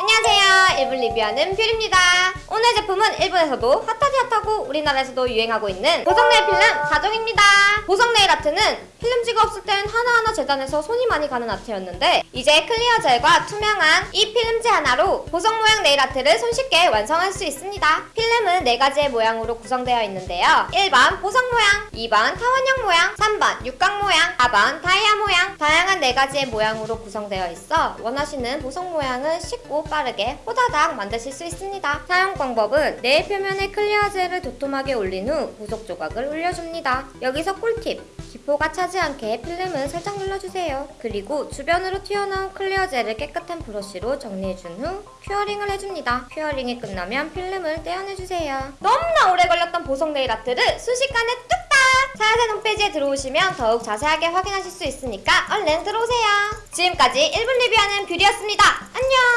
안녕하세요. 일본 리뷰하는 뷰리입니다. 오늘 제품은 일본에서도 hot하디 hot하고 우리나라에서도 유행하고 있는 보석네일 필름 4종입니다. 보석네일 아트는 필름지가 없을 땐 하나하나 재단해서 손이 많이 가는 아트였는데 이제 clear 젤과 투명한 이 필름지 하나로 보석 모양 네일 아트를 손쉽게 완성할 수 있습니다. 필름은 4가지의 모양으로 구성되어 있는데요. 1번 보석 모양, 2번 타원형 모양, 3번 육각 모양, 4번 다이아 모양 다양한 4가지의 모양으로 구성되어 있어 원하시는 보석 모양은 쉽고 빠르게 호다닥 만드실 수 있습니다. 사용 방법은 네일 표면에 clear 젤을 도톰하게 올린 후 보석 조각을 올려줍니다. 여기서 꿀팁! 기포가 차지 않게 필름을 살짝 눌러주세요. 그리고 주변으로 튀어나온 clear 젤을 깨끗한 브러쉬로 정리해준 후 curing을 해줍니다. curing이 끝나면 필름을 떼어내주세요. 너무나 오래 걸렸던 보석 네일 아트를 순식간에 뚝딱! 사야된 홈페이지에 들어오시면 더욱 자세하게 확인하실 수 있으니까 얼른 들어오세요. 지금까지 1분 리뷰하는 뷰리였습니다. 안녕!